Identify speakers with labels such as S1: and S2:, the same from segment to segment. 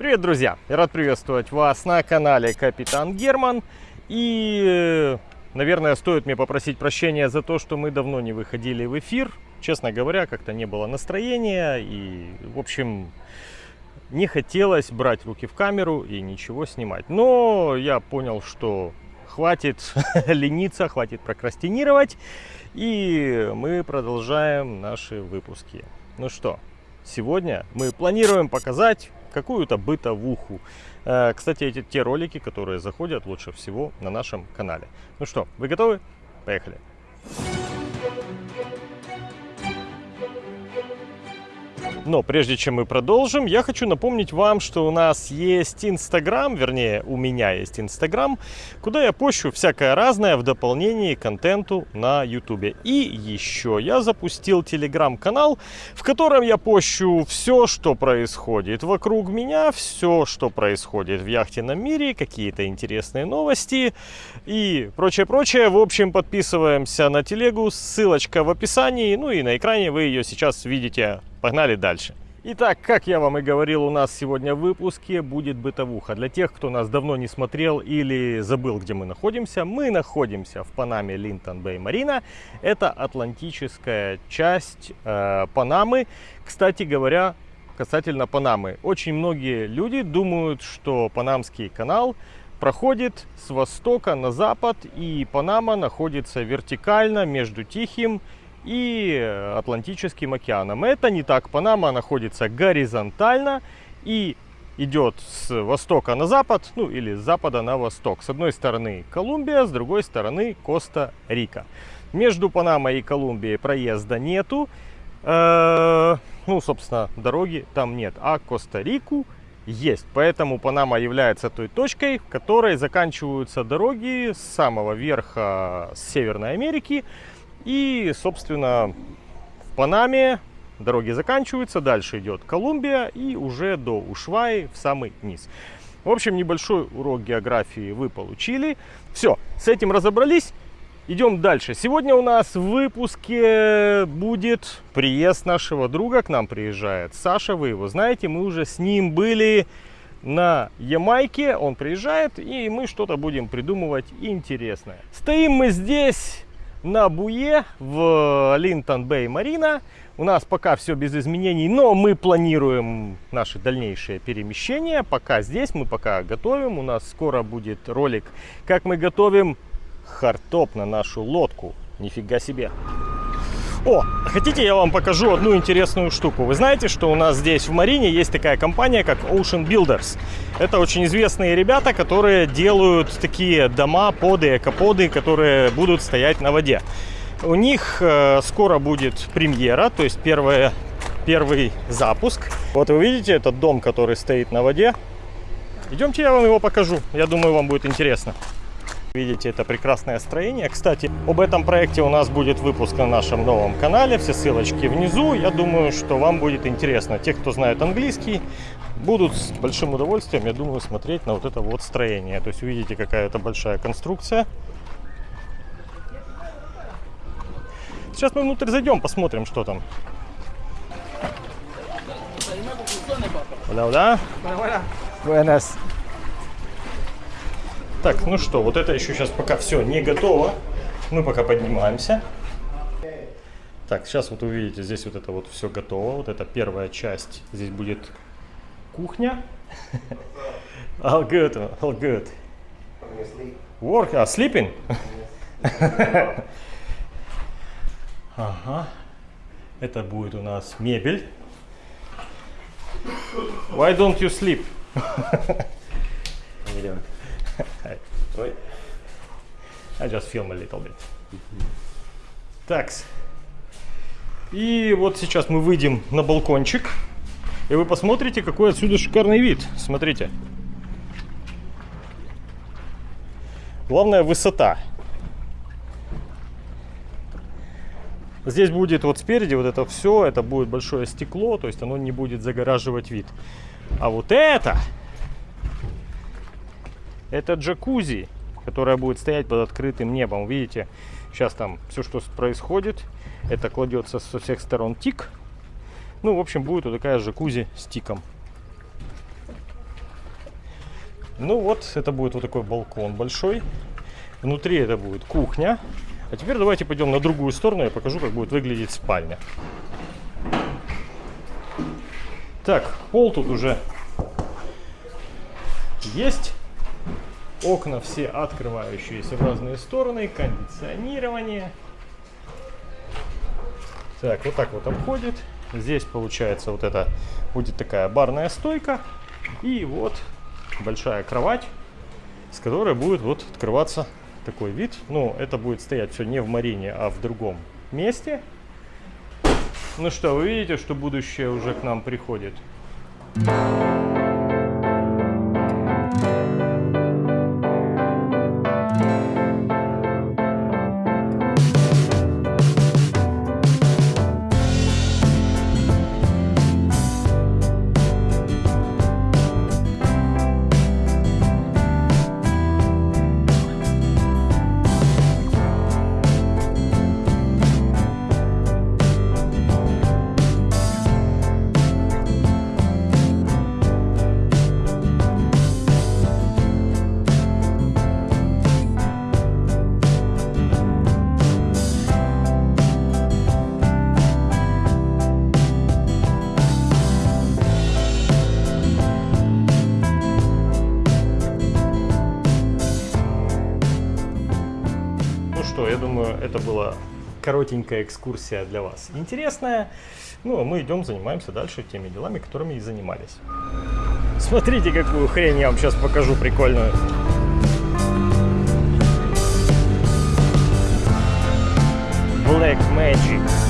S1: Привет, друзья! Я рад приветствовать вас на канале Капитан Герман. И, наверное, стоит мне попросить прощения за то, что мы давно не выходили в эфир. Честно говоря, как-то не было настроения. И, в общем, не хотелось брать руки в камеру и ничего снимать. Но я понял, что хватит лениться, хватит прокрастинировать. И мы продолжаем наши выпуски. Ну что, сегодня мы планируем показать какую-то бытовуху. Э, кстати, эти те ролики, которые заходят лучше всего на нашем канале. Ну что, вы готовы? Поехали! Но прежде чем мы продолжим, я хочу напомнить вам, что у нас есть Инстаграм, вернее, у меня есть Инстаграм, куда я пощу всякое разное в дополнении к контенту на Ютубе. И еще я запустил Телеграм-канал, в котором я пощу все, что происходит вокруг меня, все, что происходит в яхтенном мире, какие-то интересные новости и прочее-прочее. В общем, подписываемся на телегу, ссылочка в описании, ну и на экране вы ее сейчас видите Погнали дальше. Итак, как я вам и говорил, у нас сегодня в выпуске будет бытовуха. Для тех, кто нас давно не смотрел или забыл, где мы находимся, мы находимся в Панаме Линтон Бэй Марина. Это атлантическая часть э, Панамы. Кстати говоря, касательно Панамы. Очень многие люди думают, что Панамский канал проходит с востока на запад, и Панама находится вертикально между Тихим и Атлантическим океаном. Это не так. Панама находится горизонтально и идет с востока на запад, ну или с запада на восток. С одной стороны Колумбия, с другой стороны Коста-Рика. Между Панамой и Колумбией проезда нету. Э ну, собственно, дороги там нет. А Коста-Рику есть. Поэтому Панама является той точкой, в которой заканчиваются дороги с самого верха Северной Америки и, собственно, в Панаме дороги заканчиваются, дальше идет Колумбия и уже до Ушваи в самый низ. В общем, небольшой урок географии вы получили. Все, с этим разобрались. Идем дальше. Сегодня у нас в выпуске будет приезд нашего друга. К нам приезжает Саша, вы его знаете. Мы уже с ним были на Ямайке. Он приезжает, и мы что-то будем придумывать интересное. Стоим мы здесь на буе в Линтон Бэй Марина. У нас пока все без изменений, но мы планируем наши дальнейшие перемещения. Пока здесь, мы пока готовим. У нас скоро будет ролик, как мы готовим хардтоп на нашу лодку. Нифига себе. О, хотите я вам покажу одну интересную штуку? Вы знаете, что у нас здесь в Марине есть такая компания, как Ocean Builders. Это очень известные ребята, которые делают такие дома, поды, экоподы, которые будут стоять на воде. У них э, скоро будет премьера, то есть первое, первый запуск. Вот вы видите этот дом, который стоит на воде. Идемте, я вам его покажу. Я думаю, вам будет интересно. Видите, это прекрасное строение. Кстати, об этом проекте у нас будет выпуск на нашем новом канале. Все ссылочки внизу. Я думаю, что вам будет интересно. Те, кто знает английский, будут с большим удовольствием, я думаю, смотреть на вот это вот строение. То есть увидите, какая это большая конструкция. Сейчас мы внутрь зайдем, посмотрим, что там. Hola, hola. Buenas. Так, ну что, вот это еще сейчас пока все не готово. Мы пока поднимаемся. Так, сейчас вот увидите, здесь вот это вот все готово. Вот это первая часть. Здесь будет кухня. All good, all good. Work, ah, sleeping? ага. Это будет у нас мебель. Why don't you sleep? Ой. I just film a little bit. Так. И вот сейчас мы выйдем на балкончик. И вы посмотрите, какой отсюда шикарный вид. Смотрите. Главное высота. Здесь будет вот спереди вот это все, это будет большое стекло, то есть оно не будет загораживать вид. А вот это это джакузи, которая будет стоять под открытым небом. Видите, сейчас там все, что происходит, это кладется со всех сторон тик. Ну, в общем, будет вот такая джакузи с тиком. Ну вот, это будет вот такой балкон большой. Внутри это будет кухня. А теперь давайте пойдем на другую сторону, я покажу, как будет выглядеть спальня. Так, пол тут уже есть. Окна все открывающиеся в разные стороны, кондиционирование. Так, вот так вот обходит. Здесь получается вот это будет такая барная стойка. И вот большая кровать, с которой будет вот открываться такой вид. Ну, это будет стоять все не в Марине, а в другом месте. Ну что, вы видите, что будущее уже к нам приходит. Ну что, думаю, это была коротенькая экскурсия для вас. Интересная. Ну, а мы идем, занимаемся дальше теми делами, которыми и занимались. Смотрите, какую хрень я вам сейчас покажу прикольную. Black Magic.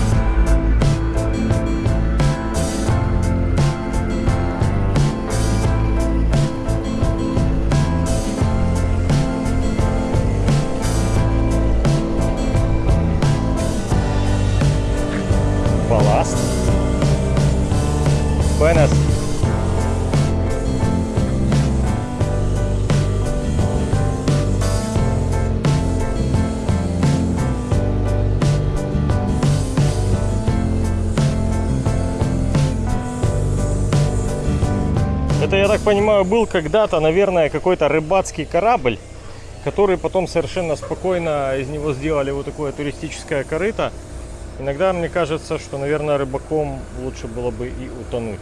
S1: Так понимаю, был когда-то, наверное, какой-то рыбацкий корабль, который потом совершенно спокойно из него сделали вот такое туристическое корыто. Иногда мне кажется, что, наверное, рыбаком лучше было бы и утонуть.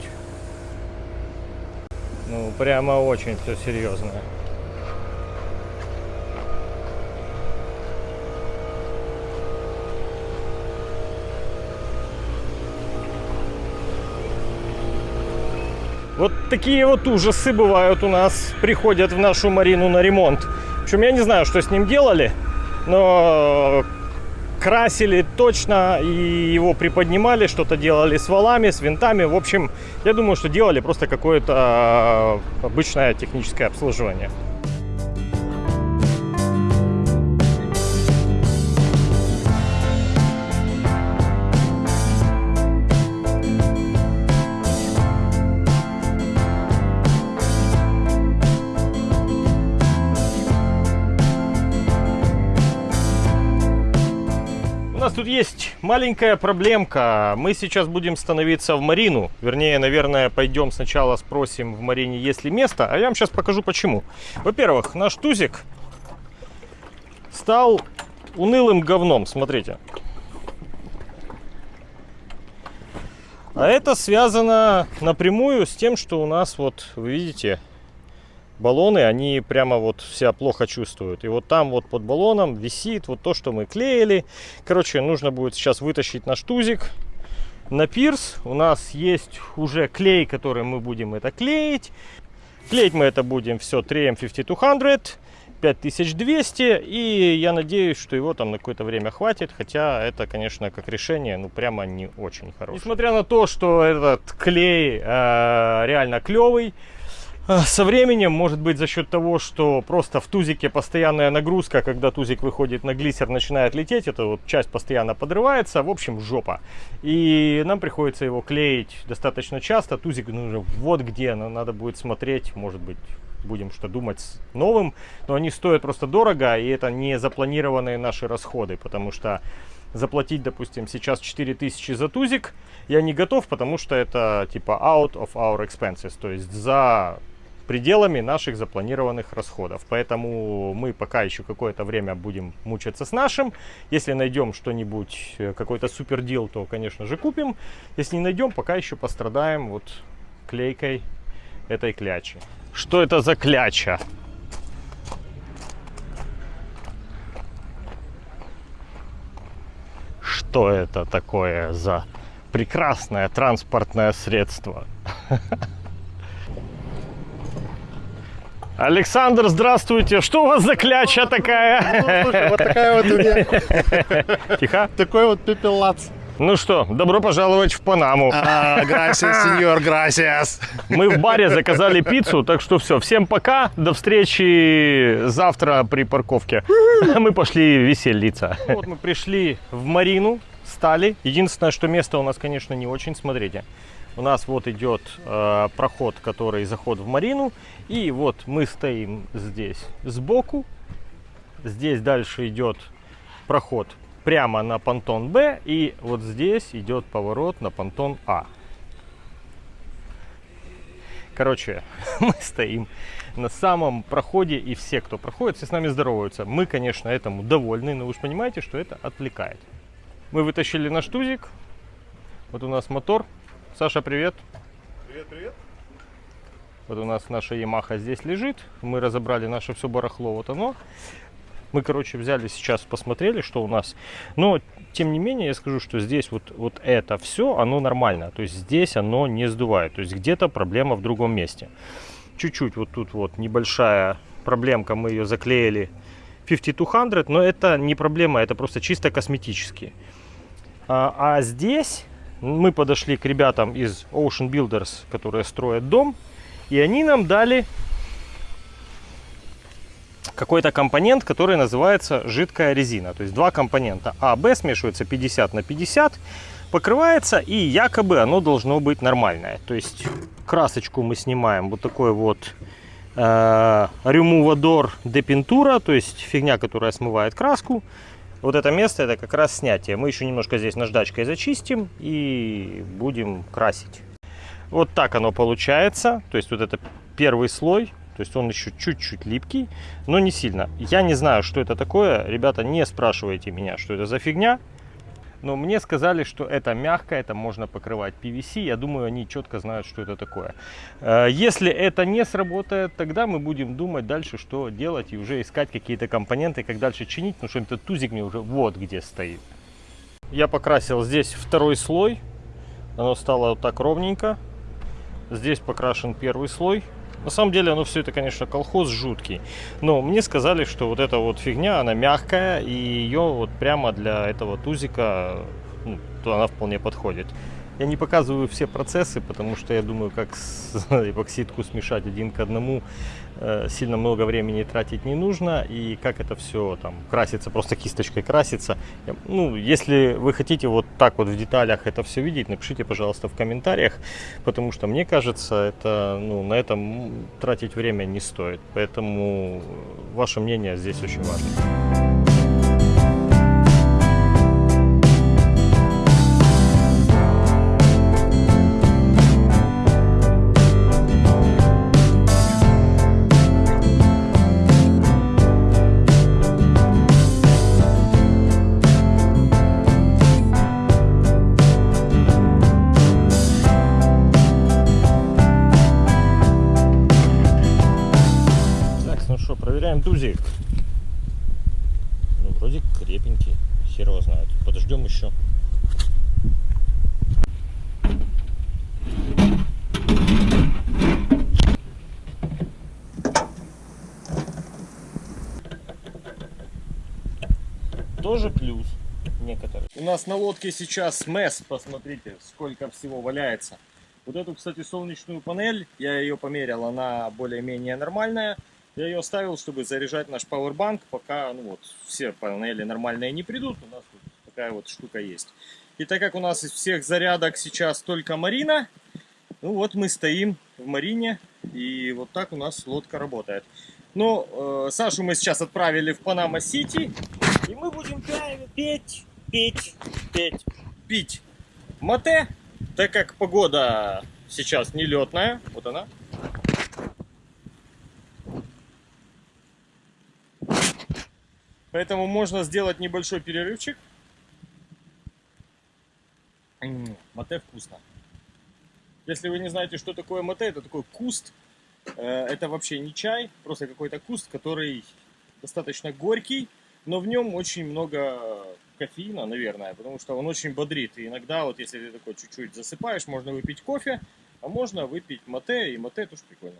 S1: Ну, прямо очень все серьезно. Вот такие вот ужасы бывают у нас, приходят в нашу Марину на ремонт. Причем я не знаю, что с ним делали, но красили точно и его приподнимали, что-то делали с валами, с винтами. В общем, я думаю, что делали просто какое-то э, обычное техническое обслуживание. Маленькая проблемка. Мы сейчас будем становиться в Марину. Вернее, наверное, пойдем сначала спросим в Марине, есть ли место. А я вам сейчас покажу почему. Во-первых, наш тузик стал унылым говном. Смотрите. А это связано напрямую с тем, что у нас, вот, вы видите, баллоны, они прямо вот себя плохо чувствуют. И вот там вот под баллоном висит вот то, что мы клеили. Короче, нужно будет сейчас вытащить наш тузик на пирс. У нас есть уже клей, который мы будем это клеить. Клеить мы это будем все 3M5200. 5200 и я надеюсь, что его там на какое-то время хватит, хотя это, конечно, как решение, ну прямо не очень хорошее. Несмотря на то, что этот клей э, реально клевый, со временем, может быть, за счет того, что просто в тузике постоянная нагрузка, когда тузик выходит на глиссер, начинает лететь, эта вот часть постоянно подрывается, в общем, жопа. И нам приходится его клеить достаточно часто. Тузик нужно вот где, но надо будет смотреть, может быть, будем что думать с новым, но они стоят просто дорого, и это не запланированные наши расходы, потому что заплатить, допустим, сейчас 4000 за тузик я не готов, потому что это типа out of our expenses, то есть за пределами наших запланированных расходов. Поэтому мы пока еще какое-то время будем мучиться с нашим. Если найдем что-нибудь, э, какой-то супер дел, то, конечно же, купим. Если не найдем, пока еще пострадаем вот клейкой этой клячи. Что это за кляча? Что это такое за прекрасное транспортное средство? Александр, здравствуйте. Что у вас за кляча такая?
S2: Ну, слушай, вот такая вот у меня.
S1: Тихо.
S2: Такой вот пепелац.
S1: Ну что, добро пожаловать в Панаму.
S2: А, грасиас, сеньор, грасиас.
S1: Мы в баре заказали пиццу, так что все, всем пока, до встречи завтра при парковке. Мы пошли веселиться. Вот мы пришли в Марину, стали. Единственное, что место у нас, конечно, не очень, смотрите. У нас вот идет э, проход, который заход в Марину. И вот мы стоим здесь сбоку. Здесь дальше идет проход прямо на понтон Б, и вот здесь идет поворот на понтон А. Короче, мы стоим на самом проходе, и все, кто проходит, все с нами здороваются. Мы, конечно, этому довольны, но вы же понимаете, что это отвлекает. Мы вытащили наш тузик. Вот у нас мотор. Саша, привет.
S2: Привет, привет.
S1: Вот у нас наша Ямаха здесь лежит. Мы разобрали наше все барахло. Вот оно. Мы, короче, взяли сейчас, посмотрели, что у нас. Но, тем не менее, я скажу, что здесь вот, вот это все, оно нормально. То есть здесь оно не сдувает. То есть где-то проблема в другом месте. Чуть-чуть вот тут вот небольшая проблемка, мы ее заклеили 5200, но это не проблема, это просто чисто косметические. А, а здесь мы подошли к ребятам из Ocean Builders, которые строят дом, и они нам дали какой-то компонент, который называется жидкая резина. То есть два компонента А, Б смешиваются 50 на 50, покрывается и якобы оно должно быть нормальное. То есть красочку мы снимаем вот такой вот э, Removador de то есть фигня, которая смывает краску. Вот это место это как раз снятие. Мы еще немножко здесь наждачкой зачистим и будем красить. Вот так оно получается. То есть вот это первый слой. То есть он еще чуть-чуть липкий, но не сильно. Я не знаю, что это такое. Ребята, не спрашивайте меня, что это за фигня. Но мне сказали, что это мягко, это можно покрывать PVC. Я думаю, они четко знают, что это такое. Э, если это не сработает, тогда мы будем думать дальше, что делать и уже искать какие-то компоненты, как дальше чинить, потому что этот тузик мне уже вот где стоит. Я покрасил здесь второй слой. Оно стало вот так ровненько. Здесь покрашен первый слой. На самом деле, оно все это, конечно, колхоз жуткий. Но мне сказали, что вот эта вот фигня, она мягкая, и ее вот прямо для этого тузика, ну, то она вполне подходит. Я не показываю все процессы, потому что я думаю, как эпоксидку смешать один к одному э, сильно много времени тратить не нужно. И как это все там красится, просто кисточкой красится. Ну, если вы хотите вот так вот в деталях это все видеть, напишите, пожалуйста, в комментариях, потому что мне кажется, это, ну, на этом тратить время не стоит. Поэтому ваше мнение здесь очень важно. Нас на лодке сейчас mess, посмотрите, сколько всего валяется. Вот эту, кстати, солнечную панель, я ее померил, она более-менее нормальная. Я ее оставил, чтобы заряжать наш пауэрбанк, пока ну вот, все панели нормальные не придут. У нас тут такая вот штука есть. И так как у нас из всех зарядок сейчас только марина, ну вот мы стоим в марине, и вот так у нас лодка работает. Ну, э, Сашу мы сейчас отправили в Панама-Сити. И мы будем петь, петь, петь, пить мате, так как погода сейчас нелетная, вот она, Поэтому можно сделать небольшой перерывчик. Мате вкусно. Если вы не знаете, что такое мате, это такой куст. Э, это вообще не чай, просто какой-то куст, который достаточно горький, но в нем очень много кофеина, наверное, потому что он очень бодрит. И иногда, вот если ты такой чуть-чуть засыпаешь, можно выпить кофе, а можно выпить мате, и мате тоже прикольно.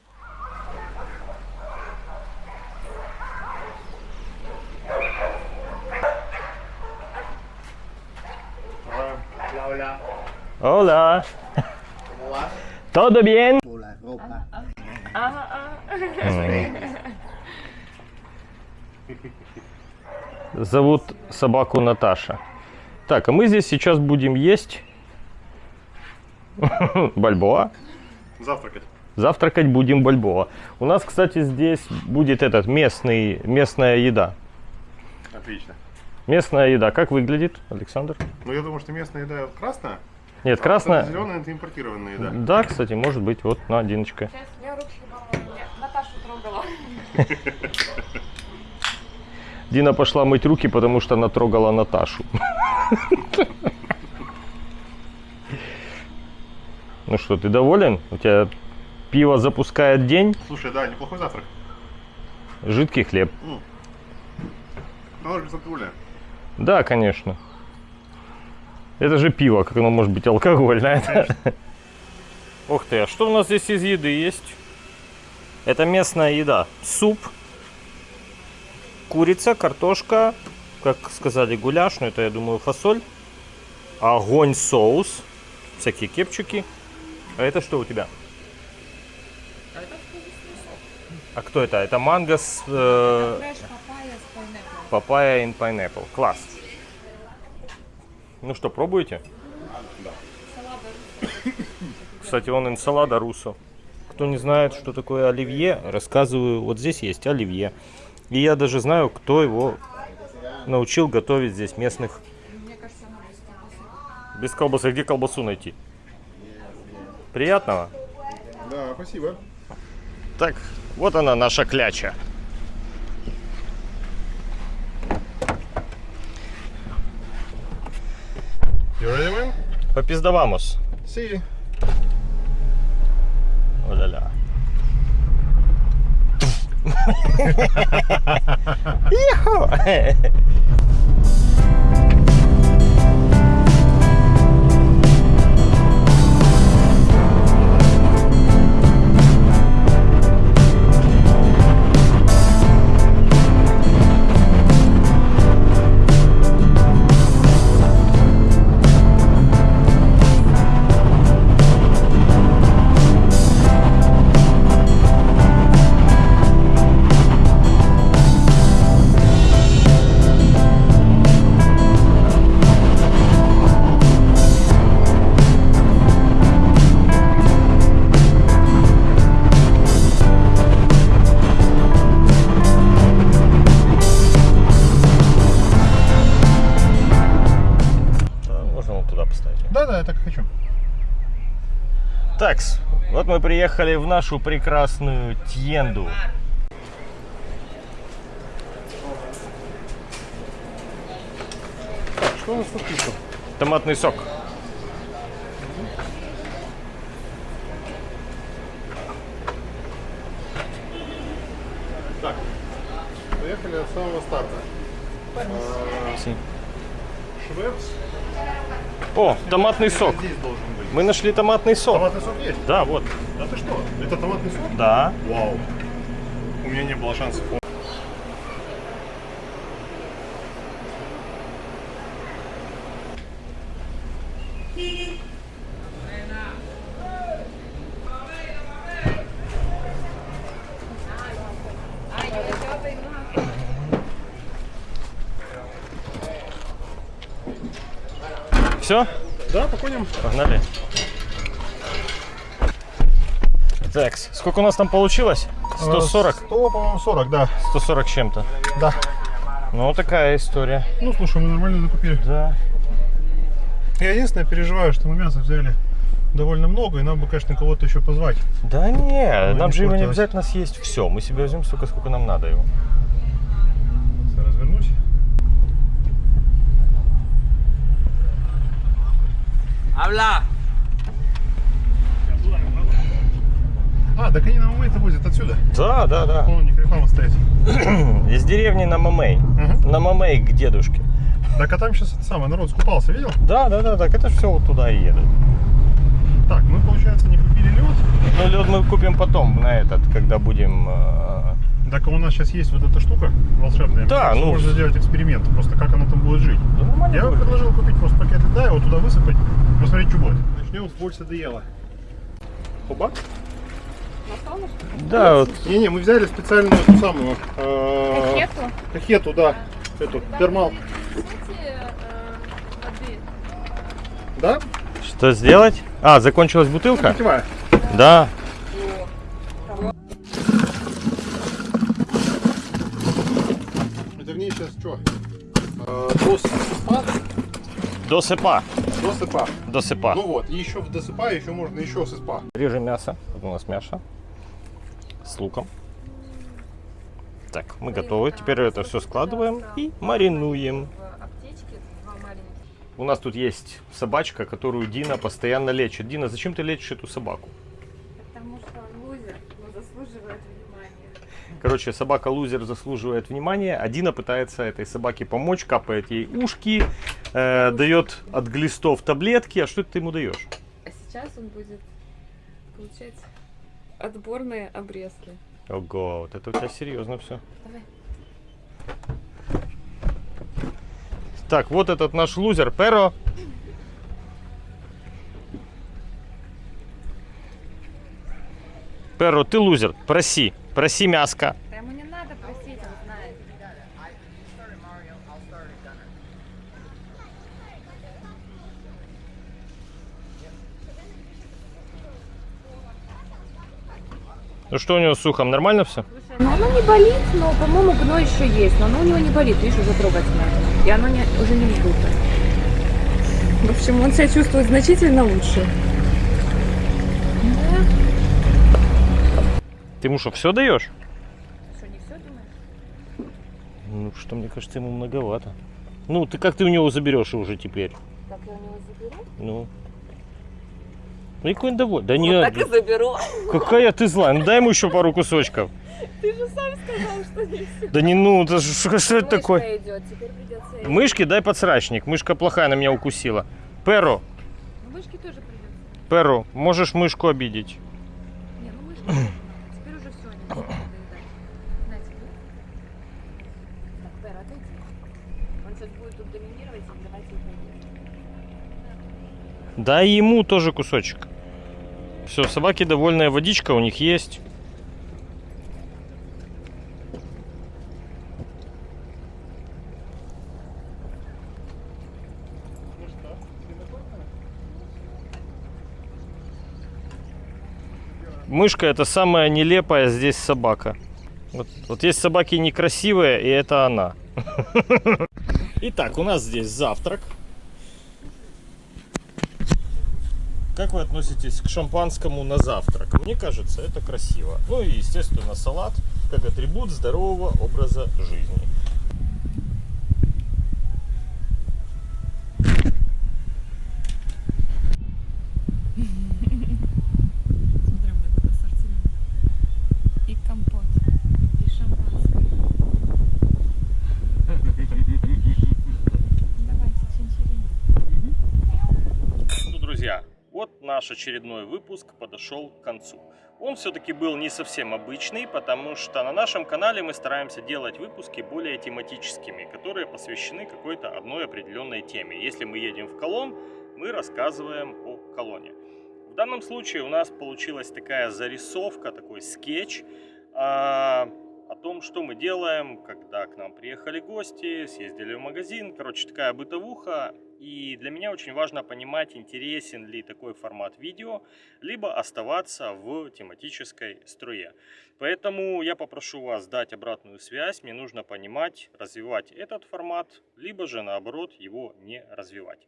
S2: Hola.
S1: Hola. Todo bien?
S2: Hola, ropa.
S1: Зовут собаку Наташа. Так, а мы здесь сейчас будем есть бальбоа.
S2: Завтракать.
S1: Завтракать будем бальбоа. У нас, кстати, здесь будет этот местный, местная еда.
S2: Отлично.
S1: Местная еда. Как выглядит, Александр?
S2: Ну, я думаю, что местная еда красная.
S1: Нет, красная.
S2: Зеленая это импортированная еда.
S1: Да, кстати, может быть. Вот, на, Диночка.
S3: Сейчас я руки Наташу трогала.
S1: Дина пошла мыть руки, потому что она трогала Наташу. Ну что, ты доволен? У тебя пиво запускает день,
S2: Слушай, да, неплохой завтрак.
S1: жидкий хлеб.
S2: Нож без алкоголя.
S1: Да, конечно. Это же пиво, как оно может быть алкогольное. Ух ты, а что у нас здесь из еды есть? Это местная еда. Суп, курица, картошка, как сказали, гуляш, но это, я думаю, фасоль. Огонь соус, всякие кепчики. А это что у тебя? А кто это? Это манго с э,
S3: папайя
S1: in pineapple. Класс. Ну что, пробуете? Кстати, он инсалада русо. Кто не знает, что такое оливье, рассказываю. Вот здесь есть оливье. И я даже знаю, кто его научил готовить здесь местных.
S3: Мне кажется, она без колбасы.
S1: Без колбасы. Где колбасу найти? Приятного.
S2: Да, спасибо.
S1: Так, вот она наша кляча. Попиздавамус.
S2: See.
S1: О-ля-ля. Iho! Да,
S2: я так и хочу.
S1: Такс, вот мы приехали в нашу прекрасную Тьенду.
S2: Что у нас тут пишут?
S1: Томатный сок.
S2: Так, поехали от самого старта. А, Швепс.
S1: О, томатный сок. Мы нашли томатный сок.
S2: Томатный сок есть?
S1: Да, вот.
S2: Да ты что? Это томатный сок?
S1: Да.
S2: Вау. У меня не было шансов.
S1: Все?
S2: Да, походим.
S1: Погнали. Так, сколько у нас там получилось? 140?
S2: 100, по-моему, 40, да.
S1: 140 с чем-то.
S2: Да.
S1: Ну, такая история.
S2: Ну, слушай, мы нормально закупили.
S1: Да.
S2: Я единственное переживаю, что мы мясо взяли довольно много, и нам бы, конечно, кого-то еще позвать.
S1: Да не, нам
S2: не
S1: же его не обязательно съесть все. Мы себе возьмем столько, сколько нам надо его.
S4: Habla.
S2: А, так они на Мамей-то возят отсюда.
S1: Да, да, да.
S2: Вон у них реклама стоит.
S1: Из деревни на Мамей.
S2: Мгм.
S1: На Мамей к дедушке.
S2: Так, а там сейчас это самое, народ скупался, видел?
S1: Да, да, да, так это все вот туда и едет.
S2: Так, мы, получается, не купили лед.
S1: Ну, лед мы купим потом, на этот, когда будем... э,
S2: Так у нас сейчас есть вот эта штука волшебная.
S1: Да, ну-
S2: Можно сделать эксперимент, просто как она там будет жить.
S1: ну, нормально
S2: Я бы
S1: будет.
S2: предложил купить просто пакет льда, его туда высыпать, посмотреть, что будет. Начнем с больше доела.
S3: Солнышко?
S1: Да, вот
S2: Не-не, мы взяли специальную эту самую... э,
S3: Кахету?
S2: Кахету, да. Эту, термал.
S3: Воды?
S2: Да?
S1: что сделать? А, закончилась бутылка?
S2: Питьевая.
S1: Да.
S2: Досыпа?
S1: Досыпа.
S2: Досыпа.
S1: Досыпа.
S2: Ну вот, и еще в досыпа еще можно еще сыпа.
S1: Режем мясо. Вот у нас мясо. С луком. Так, мы готовы. Теперь это все складываем и маринуем. У нас тут есть собачка, которую Дина постоянно лечит. Дина, зачем ты лечишь эту собаку?
S3: Потому что он лузер, но заслуживает внимания.
S1: Короче, собака-лузер заслуживает внимания. А Дина пытается этой собаке помочь, капает ей ушки, э, дает от глистов таблетки. А что ты ему даешь?
S3: А сейчас он будет получать отборные обрезки.
S1: Ого, вот это у тебя серьезно все.
S3: Давай.
S1: Так, вот этот наш лузер, Перо. Перо, ты лузер, проси, проси мяско.
S3: Да ему не надо просить, он знает.
S1: Ну что у него с ухом, нормально все?
S3: Ну оно не болит, но, по-моему, гной еще есть. Но оно у него не болит, видишь, уже трогательно. И оно не, уже не вздуто. В общем, он себя чувствует значительно лучше.
S1: Ты ему что, все даешь?
S3: Что, не все думаешь?
S1: Ну, что, мне кажется, ему многовато. Ну, ты как ты у него заберешь уже теперь?
S3: Так я у него заберу?
S1: Ну. Ну, и какой он довольный. Да
S3: Вот
S1: нет,
S3: так и заберу.
S1: какая ты злая. Ну, дай ему еще пару кусочков.
S3: Ты же сам сказал, что не все.
S1: Да не ну, это что, что это такое?
S3: идет, теперь придется... ей-
S1: Мышки дай подсрачник. Мышка плохая, она меня укусила. Перо,
S3: Ну, мышки тоже придется.
S1: Перо, можешь мышку обидеть.
S3: Не, ну мышки.
S1: Дай ему тоже кусочек. Все, собаки довольная, водичка у них есть. Мышка это самая нелепая здесь собака. Вот, вот есть собаки некрасивые, и это она. Итак, у нас здесь завтрак. Как вы относитесь к шампанскому на завтрак? Мне кажется, это красиво. Ну и, естественно, салат как атрибут здорового образа жизни.
S3: Смотри, у меня тут ассортимент. И компот, и шампанское. Давайте, чинчерин.
S1: Ну, друзья, вот наш очередной выпуск подошел к концу. Он все-таки был не совсем обычный, потому что на нашем канале мы стараемся делать выпуски более тематическими, которые посвящены какой-то одной определенной теме. Если мы едем в колонн, мы рассказываем о колонне. В данном случае у нас получилась такая зарисовка, такой скетч а, о том, что мы делаем, когда к нам приехали гости, съездили в магазин. Короче, такая бытовуха. И для меня очень важно понимать, интересен ли такой формат видео, либо оставаться в тематической струе. Поэтому я попрошу вас дать обратную связь. Мне нужно понимать, развивать этот формат, либо же наоборот его не развивать.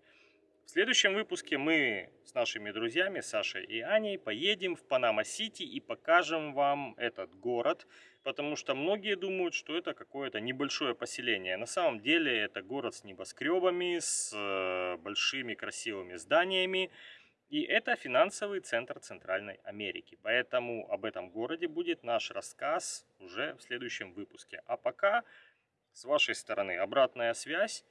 S1: В следующем выпуске мы с нашими друзьями Сашей и Аней поедем в Панама-Сити и покажем вам этот город, потому что многие думают, что это какое-то небольшое поселение. На самом деле это город с небоскребами, с э, большими красивыми зданиями. И это финансовый центр Центральной Америки. Поэтому об этом городе будет наш рассказ уже в следующем выпуске. А пока с вашей стороны обратная связь.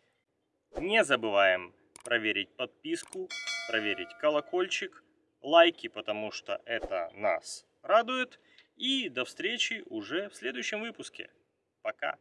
S1: Не забываем проверить подписку, проверить колокольчик, лайки, потому что это нас радует. И до встречи уже в следующем выпуске. Пока!